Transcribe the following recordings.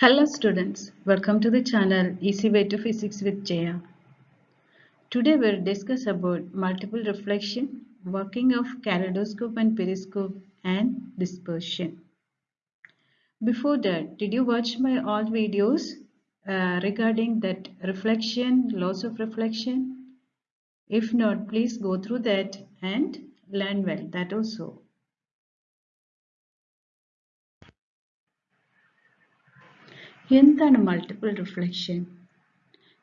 Hello students, welcome to the channel Easy Way to Physics with Jaya. Today we'll discuss about multiple reflection, working of kaleidoscope and periscope and dispersion. Before that, did you watch my all videos uh, regarding that reflection, laws of reflection? If not, please go through that and learn well, that also. എന്താണ് multiple reflection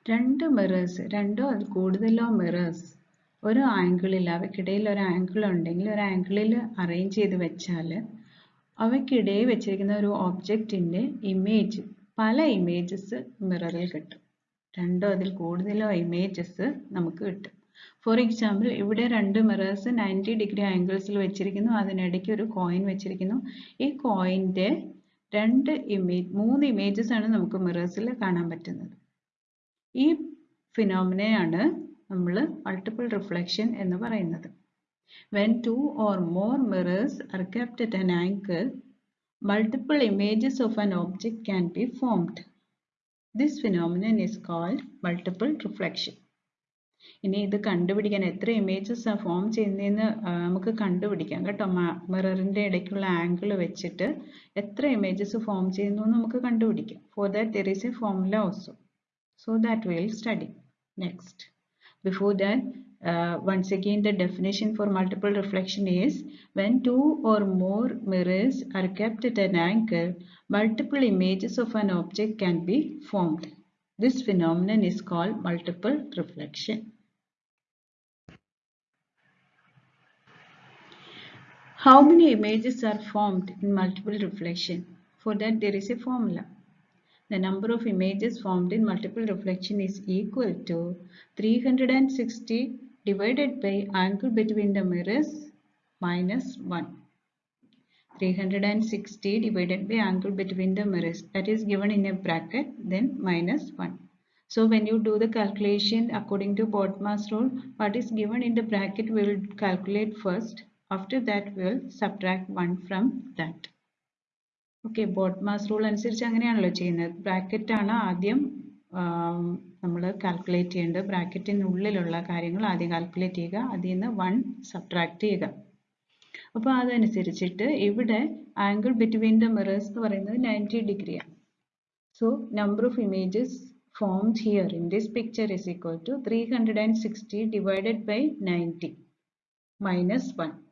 രണ്ട് mirrors രണ്ടോ അത് കൂടുതലോ mirrors ഒരു ആംഗിളിൽ അവയ്ക്കിടയിൽ ഒരു angle ഉണ്ടെങ്കിൽ ഒരു ആംഗിളിൽ അറേഞ്ച് ചെയ്ത് വെച്ചാൽ അവയ്ക്കിടയിൽ വെച്ചിരിക്കുന്ന ഒരു ഒബ്ജക്റ്റിന്റെ ഇമേജ് പല ഇമേജസ് മിററിൽ കിട്ടും. രണ്ടോ അതിൽ കൂടുതലോ ഇമേജസ് നമുക്ക് കിട്ടും. ഫോർ എക്സാമ്പിൾ ഇവിടെ രണ്ട് മിറേഴ്സ് നയന്റി ഡിഗ്രി ആംഗിൾസിൽ വെച്ചിരിക്കുന്നു. അതിനിടയ്ക്ക് ഒരു കോയിൻ വെച്ചിരിക്കുന്നു. ഈ കോയിന്റെ രണ്ട് ഇമേജ് മൂന്ന് ഇമേജസ് ആണ് നമുക്ക് മിറേഴ്സിൽ കാണാൻ പറ്റുന്നത് ഈ ഫിനോമിനയാണ് നമ്മൾ മൾട്ടിപ്പിൾ റിഫ്ലക്ഷൻ എന്ന് പറയുന്നത് when two or more mirrors are kept at an angle multiple images of an object can be formed this phenomenon is called multiple reflection ഇനി ഇത് കണ്ടുപിടിക്കാൻ എത്ര ഇമേജസ് ആ ഫോം ചെയ്യുന്നതെന്ന് നമുക്ക് കണ്ടുപിടിക്കാം കേട്ടോ മിററിന്റെ ഇടയ്ക്കുള്ള ആംഗിൾ വെച്ചിട്ട് എത്ര ഇമേജസ് ഫോം ചെയ്യുന്നു എന്ന് നമുക്ക് കണ്ടുപിടിക്കാം for that there is a formula also so that will study next before that Uh, once again the definition for multiple reflection is when two or more mirrors are kept at an angle multiple images of an object can be formed this phenomenon is called multiple reflection How many images are formed in multiple reflection? For that there is a formula. The number of images formed in multiple reflection is equal to 360 divided by angle between the mirrors minus 1. 360 divided by angle between the mirrors that is given in a bracket then minus 1. So when you do the calculation according to Bodmas rule what is given in the bracket we will calculate first after that we will subtract 1 from that. Okay BODMAS rule അനുസരിച്ച് അങ്ങനെയാണല്ലോ ചെയ്യുന്നത്. Bracket ആണ് ആദ്യം നമ്മൾ calculate ചെയ്യേണ്ടത്. ബ്രാക്കറ്റിനുള്ളിലുള്ള കാര്യങ്ങൾ ആദ്യം calculate ചെയ്യുക. അതിൽ നിന്ന് വൺ സബ്ട്രാക്ട് ചെയ്യുക. അപ്പോൾ അതനുസരിച്ചിട്ട് ഇവിടെ ആംഗിൾ ബിറ്റ്വീൻ ദ മിറേഴ്സ് എന്ന് പറയുന്നത് നയന്റി ഡിഗ്രിയാണ് so number of images formed here in this picture is equal to 360 divided by 90 minus 1.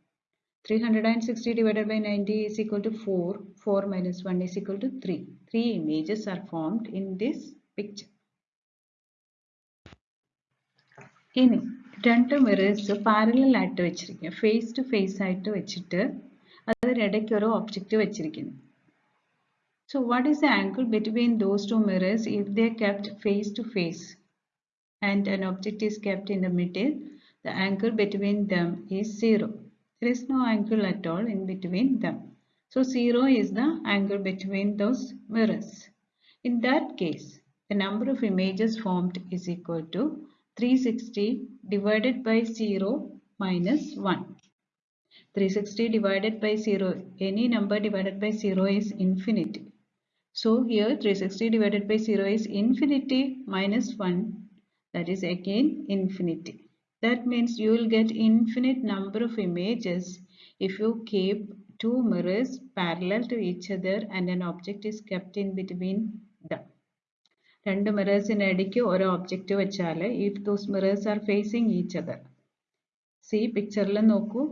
360 divided by 90 is equal to 4. 4 minus 1 is equal to 3. Three images are formed in this picture. ഇനി രണ്ട് mirrors parallel ആയിട്ട് വെച്ചിരിക്കുക face to face ആയിട്ട് വെച്ചിട്ട് അതിനിടയ്ക്ക് ഒരു object വെച്ചിരിക്കുന്നു So what is the angle between those two mirrors if they are kept face to face and an object is kept in the middle? The angle between them is 0. There is no angle at all in between them. So 0 is the angle between those mirrors. In that case, the number of images formed is equal to 360 divided by 0 minus 1. 360 divided by 0, any number divided by 0 is infinity. So here 360 divided by 0 is infinity minus 1 that is again infinity. That means you will get infinite number of images if you keep two mirrors parallel to each other and an object is kept in between them. രണ്ട് മിറേഴ്സിന് ഇടയ്ക്ക് ഓരോ object വെച്ചാൽ if those mirrors are facing each other C പിക്ചറിൽ നോക്കൂ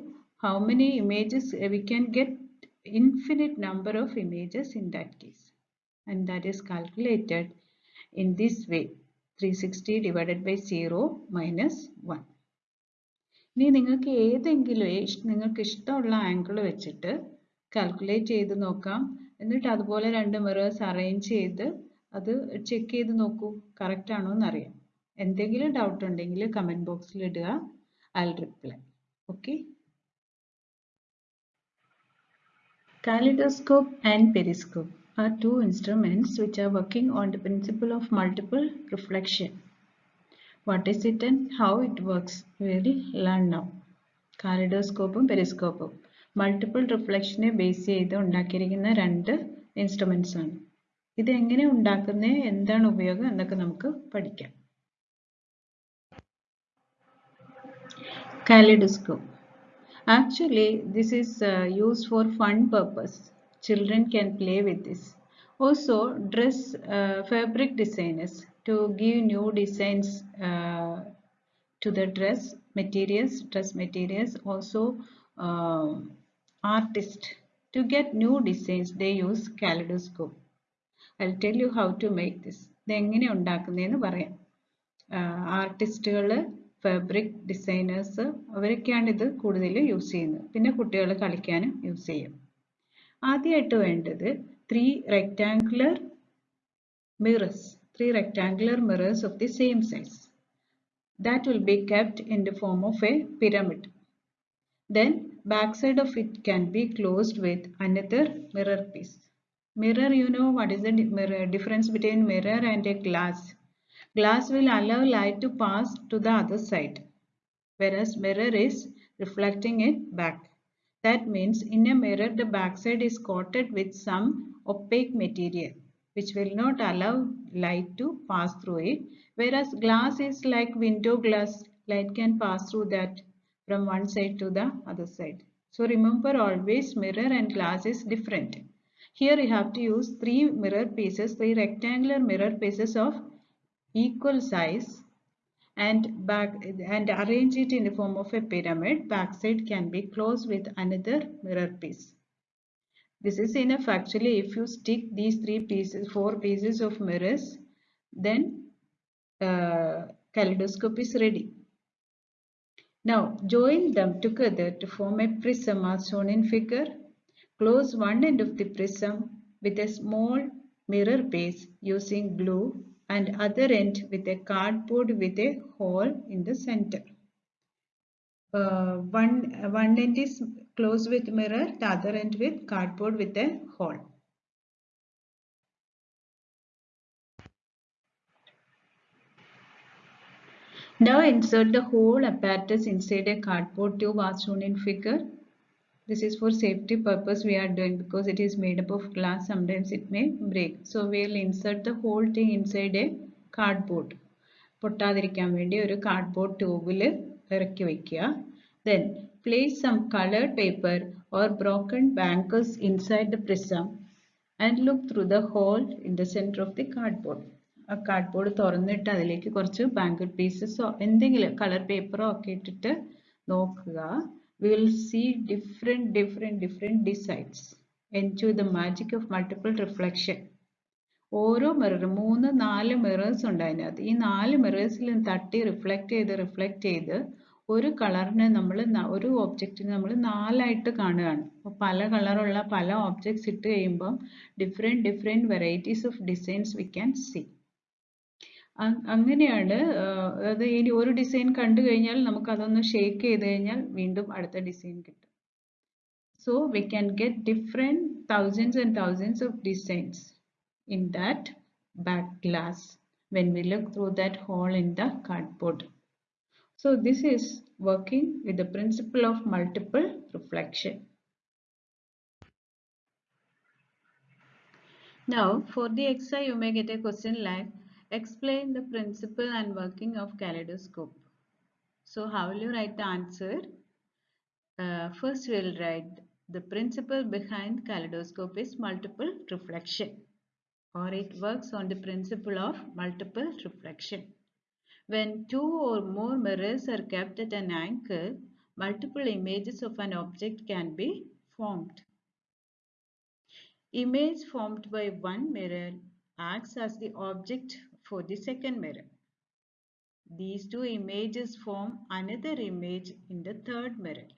how many images V can get infinite number of images in that case and that is calculated in this way 360 divided by 0 minus 1 ഇനി നിങ്ങൾക്ക് ഏതെങ്കിലും നിങ്ങൾക്ക് ഇഷ്ടമുള്ള angle വെച്ചിട്ട് calculate ചെയ്ത് നോക്കാം. എന്നിട്ട് അതുപോലെ രണ്ട് മിറേഴ്സ് അറേഞ്ച് ചെയ്ത് അത് ചെക്ക് ചെയ്ത് നോക്കൂ. കറക്റ്റ് ആണോ എന്നറിയാം എന്തെങ്കിലും ഡൗട്ട് ഉണ്ടെങ്കിൽ കമന്റ് ബോക്സിൽ ഇടുക. I reply okay kaleidoscope and periscope are two instruments which are working on the principle of multiple reflection. What is it and how it works? Will learn now. കാലിഡോസ്കോപ്പും പെരിസ്കോപ്പും multiple റിഫ്ലക്ഷനെ base ചെയ്ത് ഉണ്ടാക്കിയിരിക്കുന്ന രണ്ട് instruments ആണ് ഇത് എങ്ങനെ ഉണ്ടാക്കുന്നത് എന്താണ് ഉപയോഗം എന്നൊക്കെ നമുക്ക് പഠിക്കാം Kaleidoscope. Actually, this is uh, used for fun purpose. Children can play with this. Also, dress uh, fabric designers to give new designs uh, to the dress materials, dress materials. Also, uh, artist to get new designs, they use kaleidoscope. I'll tell you how to make this. ഇത് എങ്ങനെ ഉണ്ടാക്കുന്നതെന്ന് പറയാം ആർട്ടിസ്റ്റുകൾ fabric designers അവരൊക്കെയാണ് ഇത് കൂടുതൽ use ചെയ്യുന്നത് പിന്നെ കുട്ടികൾ കളിക്കാനും യൂസ് ചെയ്യും ആദ്യമായിട്ട് വേണ്ടത് three rectangular mirrors three rectangular mirrors of the same size. That will be kept in the form of a pyramid. Then backside of it can be closed with another mirror piece. Mirror, you know what is the mirror, difference between mirror and a glass. Glass will allow light to pass to the other side, whereas mirror is reflecting it back. That means in a mirror the backside is coated with some opaque material which will not allow light to pass through it. Whereas glass is like window glass, light can pass through that from one side to the other side. So remember always mirror and glass is different. Here you have to use three mirror pieces, three rectangular mirror pieces of equal size and back and arrange it in the form of a pyramid. Backside can be closed with another mirror piece. This is enough actually if you stick these three pieces, four pieces of mirrors, then uh, kaleidoscope is ready. Now join them together to form a prism as shown in figure. Close one end of the prism with a small mirror base using glue and other end with a cardboard with a hole in the center. Uh, one, one end is closed with mirror, the other end with cardboard with a hole. Now insert the whole apparatus inside a cardboard tube as shown in figure. This is for safety purpose we are doing because it is made up of glass. Sometimes it may break. So we will insert the whole thing inside a cardboard. പൊട്ടാതിരിക്കാൻ വേണ്ടി ഒരു cardboard ട്യൂബിൽ ഇറക്കി വെക്കുക then place some colored paper or broken bankers inside the prism and look through the hole in the center of the cardboard. ആ cardboard തുറന്നിട്ട് അതിലേക്ക് കുറച്ച് ബാങ്കർ പീസസോ എന്തെങ്കിലും കളർ പേപ്പറോ ഒക്കെ ഇട്ടിട്ട് നോക്കുക will see different different different designs enjoy the magic of multiple reflection ഓരോ mirror മൂന്ന് നാല് മിറേഴ്സ് ഉണ്ട് അതിനകത്ത് ഈ നാല് മിറേഴ്സിലും തട്ടി റിഫ്ലക്റ്റ് ചെയ്ത് റിഫ്ലക്റ്റ് ചെയ്ത് ഒരു കളറിനെ നമ്മൾ ഒരു ഒബ്ജക്റ്റിനെ നമ്മൾ നാലായിട്ട് കാണുകയാണ്. അപ്പോൾ പല കളറുള്ള പല ഒബ്ജക്ട്സ് ഇട്ട് കഴിയുമ്പം different different varieties of designs we can see അങ്ങനെയാണ് അതായത് ഇനി ഒരു ഡിസൈൻ കണ്ടു കഴിഞ്ഞാൽ നമുക്ക് അതൊന്ന് ഷേക്ക് ചെയ്ത് കഴിഞ്ഞാൽ വീണ്ടും അടുത്ത ഡിസൈൻ കിട്ടും. So we can get different thousands and thousands of designs in that back glass when we look through that hole in the cardboard. So this is working with the principle of multiple reflection. Now for the exercise you may get a question like explain the principle and working of kaleidoscope. So how will you write the answer? Uh, first we'll write the principle behind kaleidoscope is multiple reflection or it works on the principle of multiple reflection. When two or more mirrors are kept at an angle, multiple images of an object can be formed. Image formed by one mirror acts as the object for the second mirror. These two images form another image in the third mirror.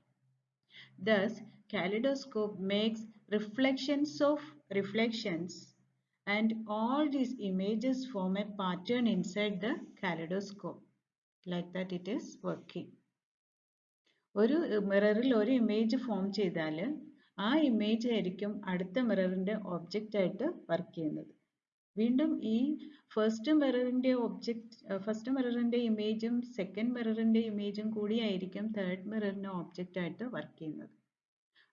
Thus, kaleidoscope makes reflections of reflections and all these images form a pattern inside the kaleidoscope. Like that it is working. ഒരു മിററിൽ ഒരു image form ചെയ്താൽ ആ image ആയിരിക്കും അടുത്ത മിററിന്റെ object ആയിട്ട് work ചെയ്യുന്നത് വീണ്ടും ഈ ഫസ്റ്റ് മിററിന്റെ ഒബ്ജക്റ്റ് ഫസ്റ്റ് മിററിന്റെ ഇമേജും സെക്കൻഡ് മിററിന്റെ ഇമേജും കൂടി ആയിരിക്കും തേർഡ് മിററിന്റെ ഒബ്ജക്റ്റ് ആയിട്ട് വർക്ക് ചെയ്യുന്നത്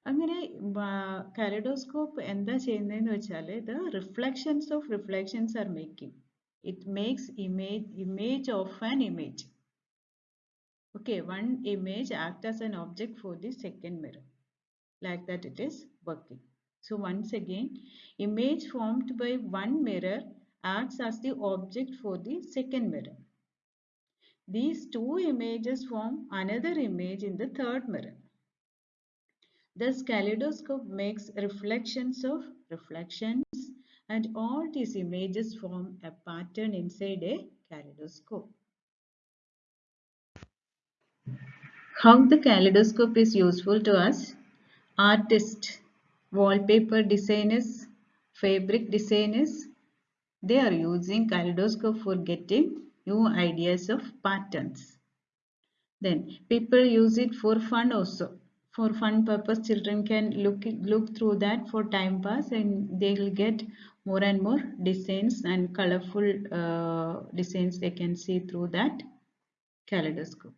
അങ്ങനെ കലഡോസ്കോപ്പ് എന്താ ചെയ്യുന്നതെന്ന് വെച്ചാൽ the reflections of reflections are making it makes image image of an image okay one image act as an object for the second mirror like that it is working so once again image formed by one mirror acts as the object for the second mirror these two images form another image in the third mirror Thus, kaleidoscope makes reflections of reflections and all these images form a pattern inside a kaleidoscope. How the kaleidoscope is useful to us? Artists, wallpaper designers, fabric designers, they are using kaleidoscope for getting new ideas of patterns. Then people use it for fun also. For fun purpose, children can look look through that for time pass, and they will get more and more designs and colorful uh, designs they can see through that kaleidoscope.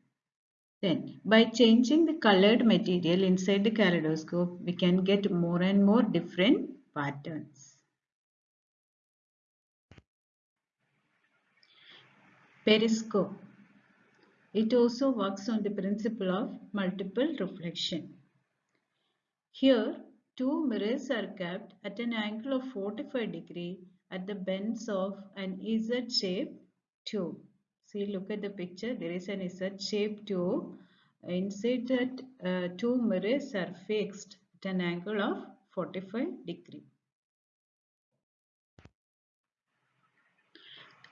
Then, by changing the colored material inside the kaleidoscope, we can get more and more different patterns. Periscope. It also works on the principle of multiple reflection. Here, two mirrors are kept at an angle of 45 degree at the bends of an Z-shaped tube. See, look at the picture. There is an Z-shaped tube. Inside that, uh, two mirrors are fixed at an angle of 45 degree.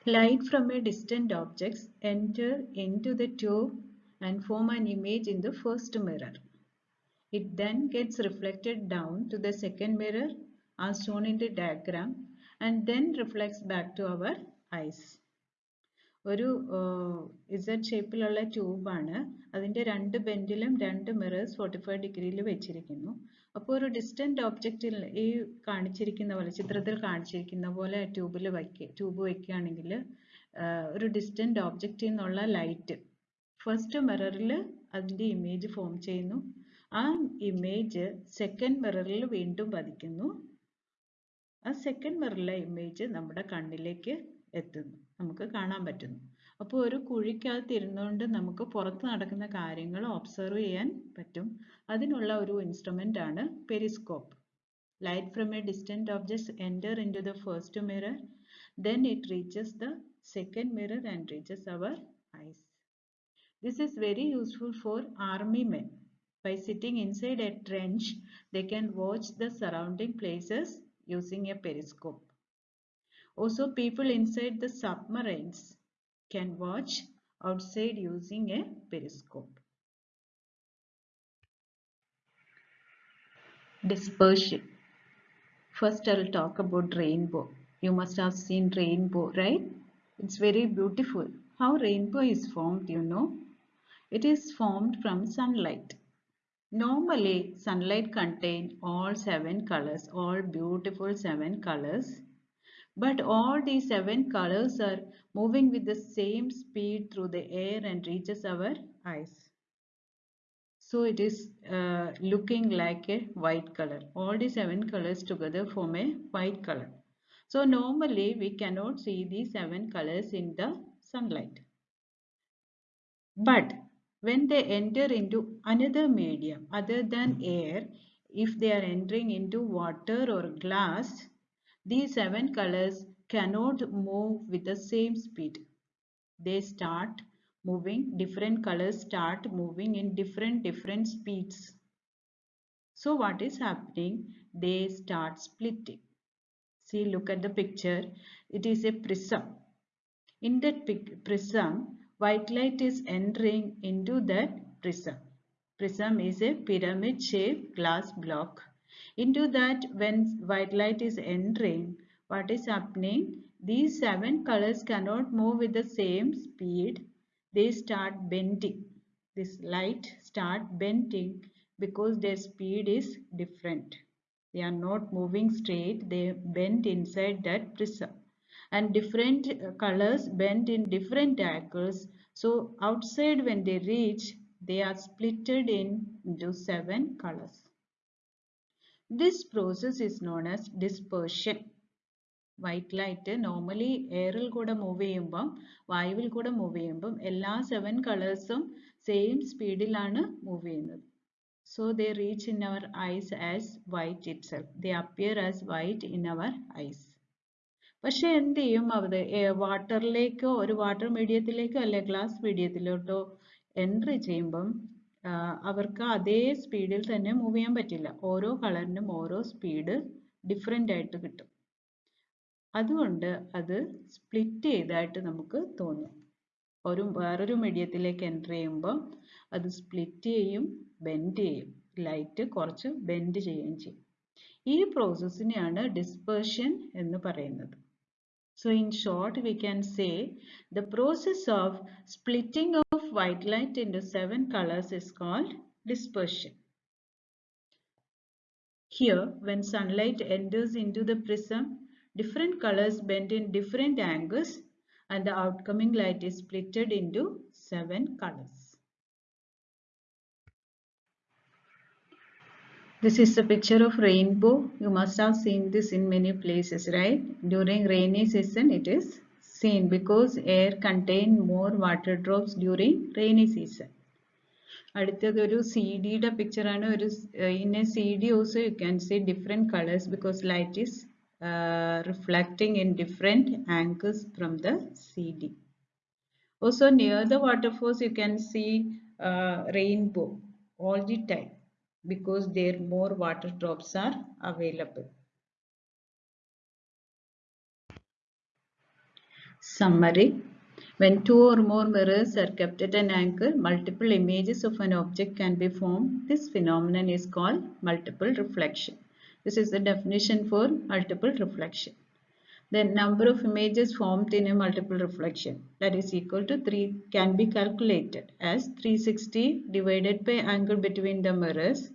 Light from a distant objects enter into the tube and form an image in the first mirror. It then gets reflected down to the second mirror as shown in the diagram and then reflects back to our eyes. ഒരു Z ഷേപ്പിലുള്ള ട്യൂബാണ് അതിന്റെ രണ്ട് ബെൻഡിലും രണ്ട് mirrors forty five ഡിഗ്രിയിൽ വെച്ചിരിക്കുന്നു അപ്പോൾ ഒരു ഡിസ്റ്റന്റ് ഓബ്ജക്റ്റിൽ ഈ കാണിച്ചിരിക്കുന്ന പോലെ ചിത്രത്തിൽ കാണിച്ചിരിക്കുന്ന പോലെ ട്യൂബിൽ വയ്ക്കുക ട്യൂബ് വയ്ക്കുകയാണെങ്കിൽ ഒരു ഡിസ്റ്റന്റ് ഓബ്ജക്റ്റിൽ നിന്നുള്ള ലൈറ്റ് ഫസ്റ്റ് മിററിൽ അതിന്റെ ഇമേജ് ഫോം ചെയ്യുന്നു. ആ ഇമേജ് സെക്കൻഡ് മിററിൽ വീണ്ടും പതിക്കുന്നു. ആ സെക്കൻഡ് മിററിലെ ഇമേജ് നമ്മുടെ കണ്ണിലേക്ക് എത്തുന്നു. നമുക്ക് കാണാൻ പറ്റുന്നു. അപ്പോൾ ഒരു കുഴിക്കകത്ത് ഇരുന്നുകൊണ്ട് നമുക്ക് പുറത്ത് നടക്കുന്ന കാര്യങ്ങൾ ഒബ്സർവ് ചെയ്യാൻ പറ്റും. അതിനുള്ള ഒരു ഇൻസ്ട്രുമെന്റ് ആണ് periscope light from a distant objects enter into the first mirror then it reaches the second mirror and reaches our eyes this is very useful for army men By sitting inside a trench, they can watch the surrounding places using a periscope also people inside the submarines can watch outside using a periscope. Dispersion. First, I will talk about rainbow. You must have seen rainbow, right? It's very beautiful. How rainbow is formed, you know? It is formed from sunlight. Normally, sunlight contains all seven colors, all beautiful seven colors. But all these seven colors are moving with the same speed through the air and reaches our eyes. So it is uh, looking like a white color. All the seven colors together form a white color. So normally we cannot see these seven colors in the sunlight. But when they enter into another medium other than air, if they are entering into water or glass, these seven colors cannot move with the same speed. They start moving, different colors start moving in different different speeds. So what is happening? They start splitting. See, look at the picture. It is a prism. In that prism, white light is entering into that prism. Prism is a pyramid shaped glass block. Into that when white light is entering, what is happening? These seven colors cannot move with the same speed. They start bending. This light start bending because their speed is different. They are not moving straight. They bend inside that prism and different uh, colors bend in different angles. So outside when they reach, they are splitted in into seven colors. This process is known as dispersion. White light normally എയറിൽ കൂടെ move ചെയ്യുമ്പം വായുവിൽ കൂടെ move ചെയ്യുമ്പം എല്ലാ seven കളേഴ്സും same സ്പീഡിലാണ് move ചെയ്യുന്നത്. So they reach in our eyes as white itself they appear as white in our eyes പക്ഷെ എന്ത് ചെയ്യും അത് വാട്ടറിലേക്കോ ഒരു വാട്ടർ മീഡിയത്തിലേക്കോ അല്ലെ ഗ്ലാസ് മീഡിയത്തിലോട്ടോ എൻട്രി ചെയ്യുമ്പം അവർക്ക് അതേ സ്പീഡിൽ തന്നെ മൂവ് ചെയ്യാൻ പറ്റില്ല. ഓരോ കളറിനും ഓരോ സ്പീഡ് ഡിഫറെന്റ് ആയിട്ട് കിട്ടും. അതുകൊണ്ട് അത് സ്പ്ലിറ്റ് ചെയ്തായിട്ട് നമുക്ക് തോന്നും. ഒരു വേറൊരു മീഡിയത്തിലേക്ക് എന്റർ ചെയ്യുമ്പോൾ അത് സ്പ്ലിറ്റ് ചെയ്യും ബെൻഡ് ചെയ്യും. ലൈറ്റ് കുറച്ച് ബെൻഡ് ചെയ്യുകയും ചെയ്യും. ഈ പ്രോസസ്സിനെയാണ് ഡിസ്പേർഷൻ എന്ന് പറയുന്നത്. So in short we can say the process of splitting of white light into seven colours is called dispersion here when sunlight enters into the prism different colors bend in different angles and the outcoming light is splitted into seven colors. This is a picture of rainbow. You must have seen this in many places, right? During rainy season, it is seen because air contain more water drops during rainy season. അടുത്തത് ഒരു C ഡിയുടെ പിക്ചറാണ് ഒരു in a C D also you can see different colours because light is reflecting in different angles from the CD. Also near the waterfalls you can see uh, rainbow all the time because there more water drops are available. Summary When two or more mirrors are kept at an angle, multiple images of an object can be formed. This phenomenon is called multiple reflection. This is the definition for multiple reflection. The number of images formed in a multiple reflection that is equal to 3 can be calculated as 360 divided by angle between the mirrors.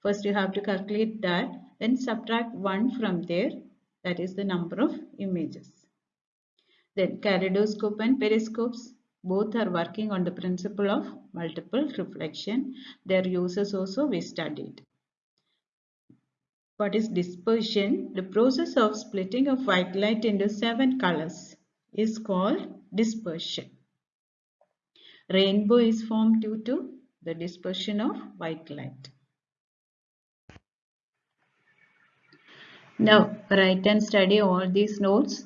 First you have to calculate that then subtract 1 from there that is the number of images. Then kaleidoscope and periscopes both are working on the principle of multiple reflection. Their uses also we studied. What is dispersion? The process of splitting of white light into seven colors is called dispersion. Rainbow is formed due to the dispersion of white light. Now write and study all these notes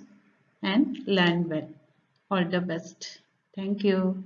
and learn well. All the best. Thank you.